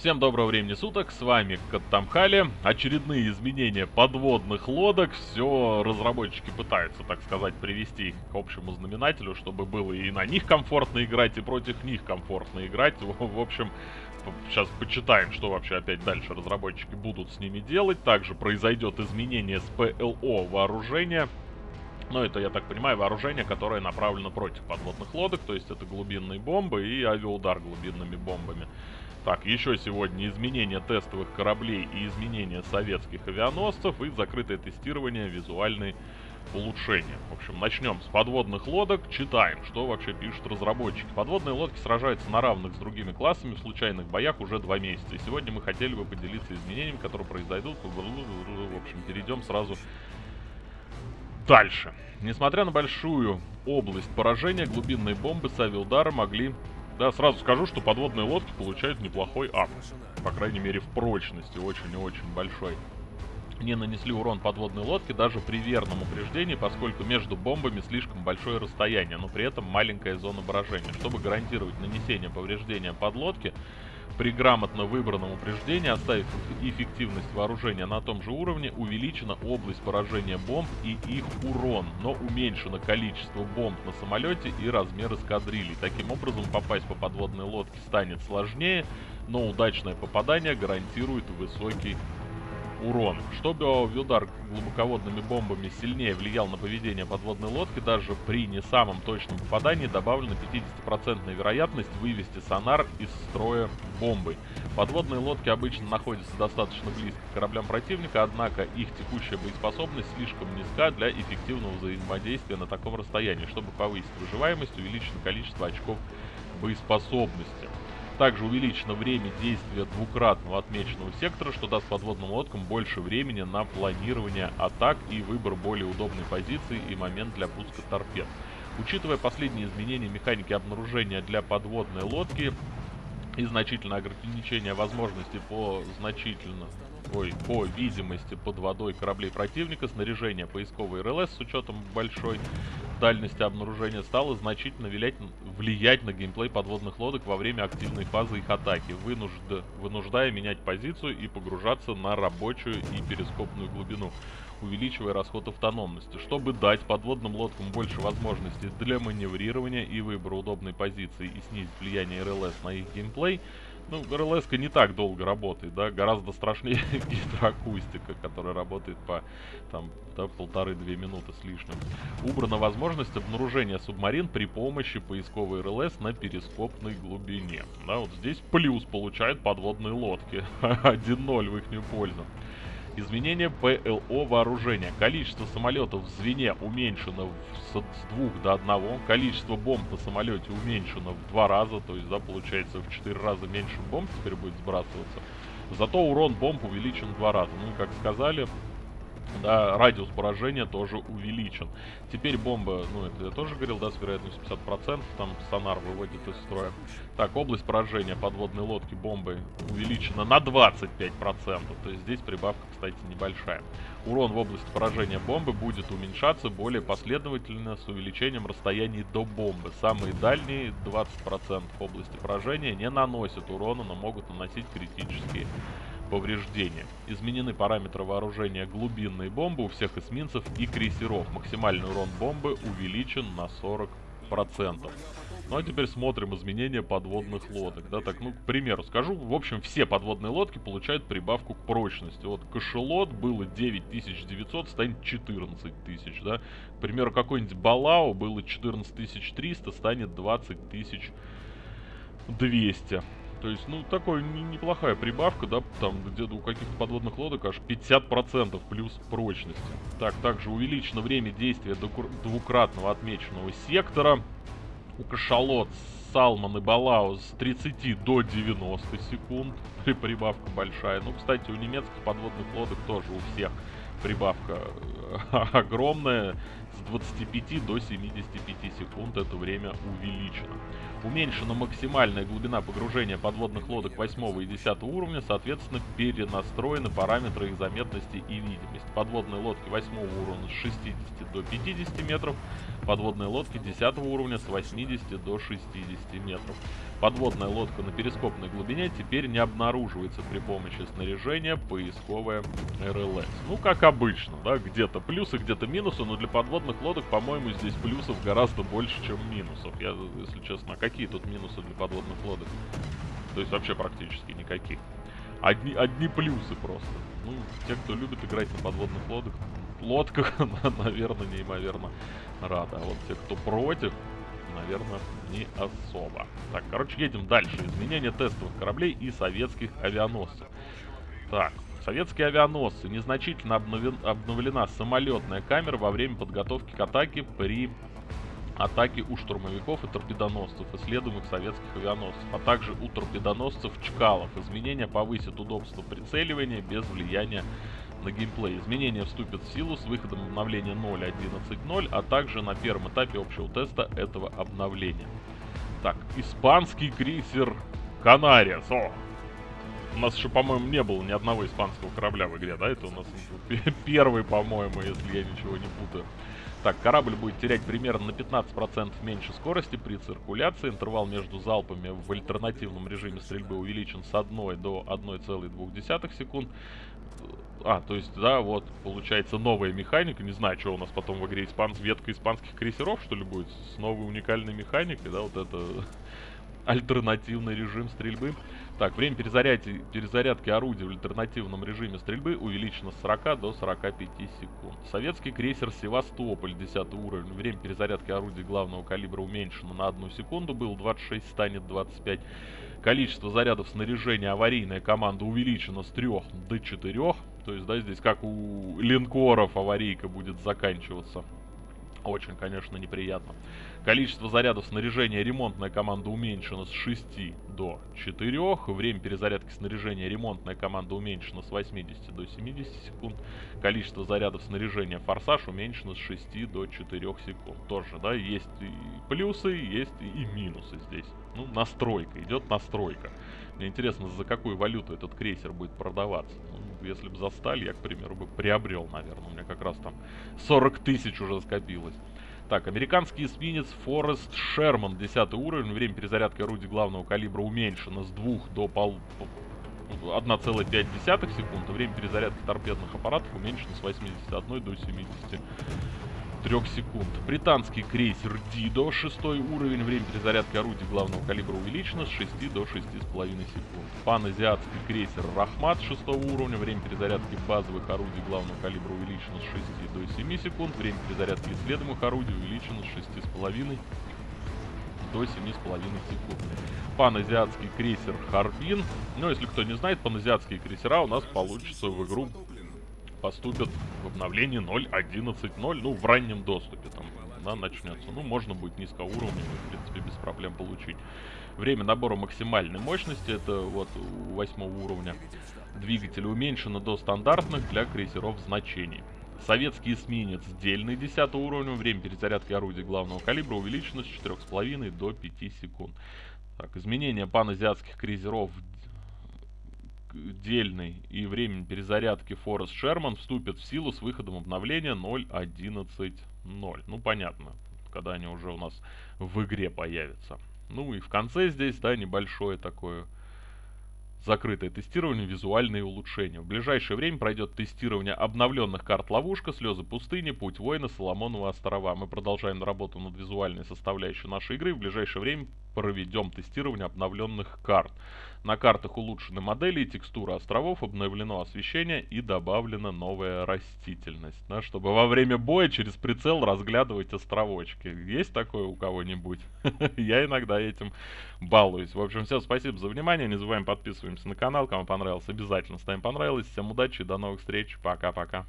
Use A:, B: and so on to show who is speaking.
A: Всем доброго времени суток, с вами Каттамхали. Очередные изменения подводных лодок. Все разработчики пытаются, так сказать, привести к общему знаменателю, чтобы было и на них комфортно играть, и против них комфортно играть. В общем, сейчас почитаем, что вообще опять дальше разработчики будут с ними делать. Также произойдет изменение с ПЛО вооружения. Но это, я так понимаю, вооружение, которое направлено против подводных лодок, то есть это глубинные бомбы и авиаудар глубинными бомбами. Так, еще сегодня изменение тестовых кораблей и изменение советских авианосцев и закрытое тестирование визуальной улучшения. В общем, начнем с подводных лодок. Читаем, что вообще пишут разработчики. Подводные лодки сражаются на равных с другими классами в случайных боях уже два месяца. И сегодня мы хотели бы поделиться изменениями, которые произойдут. В общем, перейдем сразу дальше. Несмотря на большую область поражения, глубинные бомбы с авиаудара могли да, сразу скажу, что подводные лодки получают неплохой ап. По крайней мере, в прочности очень и очень большой. Не нанесли урон подводной лодке даже при верном упреждении, поскольку между бомбами слишком большое расстояние, но при этом маленькая зона поражения. Чтобы гарантировать нанесение повреждения подлодки, при грамотно выбранном упреждении, оставив эффективность вооружения на том же уровне, увеличена область поражения бомб и их урон, но уменьшено количество бомб на самолете и размер эскадрилий. Таким образом, попасть по подводной лодке станет сложнее, но удачное попадание гарантирует высокий урон. Чтобы удар глубоководными бомбами сильнее влиял на поведение подводной лодки, даже при не самом точном попадании добавлена 50% вероятность вывести сонар из строя бомбой. Подводные лодки обычно находятся достаточно близко к кораблям противника, однако их текущая боеспособность слишком низка для эффективного взаимодействия на таком расстоянии. Чтобы повысить выживаемость, увеличено количество очков боеспособности. Также увеличено время действия двукратного отмеченного сектора, что даст подводным лодкам больше времени на планирование атак и выбор более удобной позиции и момент для пуска торпед. Учитывая последние изменения механики обнаружения для подводной лодки и значительное ограничение возможностей по значительно ой, по видимости под водой кораблей противника, снаряжение поисковой РЛС с учетом большой дальности обнаружения стало значительно влиять, влиять на геймплей подводных лодок во время активной фазы их атаки, вынужд, вынуждая менять позицию и погружаться на рабочую и перископную глубину, увеличивая расход автономности. Чтобы дать подводным лодкам больше возможностей для маневрирования и выбора удобной позиции и снизить влияние РЛС на их геймплей, ну, рлс не так долго работает, да, гораздо страшнее гидроакустика, которая работает по, там, да, полторы-две минуты с лишним. Убрана возможность обнаружения субмарин при помощи поисковой РЛС на перископной глубине. Да, вот здесь плюс получают подводные лодки. 1-0 в их пользу. Изменение ПЛО вооружения. Количество самолетов в звене уменьшено с, с 2 до 1. Количество бомб на самолете уменьшено в 2 раза. То есть, да, получается в 4 раза меньше бомб теперь будет сбрасываться. Зато урон бомб увеличен в 2 раза. Ну, как сказали, да, радиус поражения тоже увеличен. Теперь бомба, ну это я тоже говорил, да, с вероятностью 50%, там сонар выводит из строя. Так, область поражения подводной лодки бомбы увеличена на 25%, то есть здесь прибавка, кстати, небольшая. Урон в области поражения бомбы будет уменьшаться более последовательно с увеличением расстояний до бомбы. Самые дальние 20% области поражения не наносят урона, но могут наносить критические повреждения. Изменены параметры вооружения глубинной бомбы у всех эсминцев и крейсеров. Максимальный урон бомбы увеличен на 40%. Ну а теперь смотрим изменения подводных лодок. Да, так, ну, к примеру, скажу, в общем, все подводные лодки получают прибавку к прочности. Вот кошелот было 9900, станет 14 тысяч, да. К примеру, какой-нибудь Балау было 14300, станет 20200. То есть, ну, такой неплохая прибавка, да, там где-то у каких-то подводных лодок аж 50% плюс прочности. Так, также увеличено время действия двукратного отмеченного сектора. У кашалот Салман и Балау с 30 до 90 секунд. Прибавка большая. Ну, кстати, у немецких подводных лодок тоже у всех прибавка огромная. С 25 до 75 секунд это время увеличено. Уменьшена максимальная глубина погружения подводных лодок 8 и 10 уровня, соответственно, перенастроены параметры их заметности и видимость. Подводные лодки 8 уровня с 60 до 50 метров, подводные лодки 10 уровня с 80 до 60 метров. Подводная лодка на перископной глубине теперь не обнаруживается при помощи снаряжения поисковая РЛС. Ну, как обычно, да, где-то плюсы, где-то минусы, но для подводных лодок, по-моему, здесь плюсов гораздо больше, чем минусов. Я, если честно, а какие тут минусы для подводных лодок? То есть вообще практически никаких. Одни, одни плюсы просто. Ну, те, кто любит играть на подводных лодках, лодках, наверное, неимоверно рады. А вот те, кто против, наверное, не особо. Так, короче, едем дальше. Изменение тестовых кораблей и советских авианосцев. Так, советские авианосцы. Незначительно обновлен, обновлена самолетная камера во время подготовки к атаке при атаке у штурмовиков и торпедоносцев, исследуемых советских авианосцев, а также у торпедоносцев Чкалов. Изменения повысят удобство прицеливания без влияния на геймплей. Изменения вступят в силу с выходом обновления 0.11.0, а также на первом этапе общего теста этого обновления. Так, испанский крейсер Канариас. О! У нас еще, по-моему, не было ни одного испанского корабля в игре, да? Это у нас первый, по-моему, если я ничего не путаю. Так, корабль будет терять примерно на 15% меньше скорости при циркуляции. Интервал между залпами в альтернативном режиме стрельбы увеличен с 1 до 1,2 секунд. А, то есть, да, вот, получается новая механика. Не знаю, что у нас потом в игре испан... ветка испанских крейсеров, что ли, будет. С новой уникальной механикой, да, вот это альтернативный режим стрельбы. Так, время перезарядки, перезарядки орудия в альтернативном режиме стрельбы увеличено с 40 до 45 секунд. Советский крейсер «Севастополь» 10 уровень. Время перезарядки орудия главного калибра уменьшено на 1 секунду. Был 26, станет 25. Количество зарядов снаряжения аварийная команда увеличено с 3 до 4. То есть, да, здесь как у линкоров аварийка будет заканчиваться. Очень, конечно, неприятно. Количество зарядов снаряжения ремонтная команда уменьшено с 6 до 4. Время перезарядки снаряжения ремонтная команда уменьшена с 80 до 70 секунд. Количество зарядов снаряжения форсаж уменьшено с 6 до 4 секунд. Тоже, да, есть и плюсы, есть и минусы здесь. Ну, настройка, идет настройка. Мне интересно, за какую валюту этот крейсер будет продаваться. Ну, если бы за сталь, я, к примеру, бы приобрел, наверное. У меня как раз там 40 тысяч уже скопилось. Так, американский эсминец Форест Шерман, 10 уровень. Время перезарядки орудий главного калибра уменьшено с 2 до пол... 1,5 секунд. Время перезарядки торпедных аппаратов уменьшено с 81 до 70 3 секунд. Британский крейсер Дидо, 6 уровень, время перезарядки орудий главного калибра увеличено с 6 до 6,5 секунд. Паназиатский крейсер Рахмат, 6 уровня, время перезарядки базовых орудий главного калибра увеличено с 6 до 7 секунд. Время перезарядки исследуемых орудий увеличено с 6,5 до 7,5 секунд. Паназиатский крейсер Харбин. Ну, если кто не знает, паназиатские крейсера у нас получится в игру поступят в обновлении 0.11.0, ну, в раннем доступе там, да, начнется. Ну, можно будет низкоуровневый, в принципе, без проблем получить. Время набора максимальной мощности, это вот у восьмого уровня двигателя, уменьшено до стандартных для крейсеров значений. Советский эсминец дельный 10 уровня, время перезарядки орудий главного калибра увеличено с 4,5 до 5 секунд. Так, изменение паназиатских крейсеров дельный и время перезарядки Forest Sherman вступят в силу с выходом обновления 0.11.0. Ну, понятно, когда они уже у нас в игре появятся. Ну и в конце здесь, да, небольшое такое закрытое тестирование, визуальные улучшения. В ближайшее время пройдет тестирование обновленных карт Ловушка, Слезы пустыни, Путь воина, Соломонова острова. Мы продолжаем работу над визуальной составляющей нашей игры. В ближайшее время проведем тестирование обновленных карт. На картах улучшены модели и текстура островов, обновлено освещение и добавлена новая растительность. Да, чтобы во время боя через прицел разглядывать островочки. Есть такое у кого-нибудь? Я иногда этим балуюсь. В общем, всем спасибо за внимание. Не забываем подписываемся на канал. Кому понравилось, обязательно ставим понравилось. Всем удачи, до новых встреч. Пока-пока.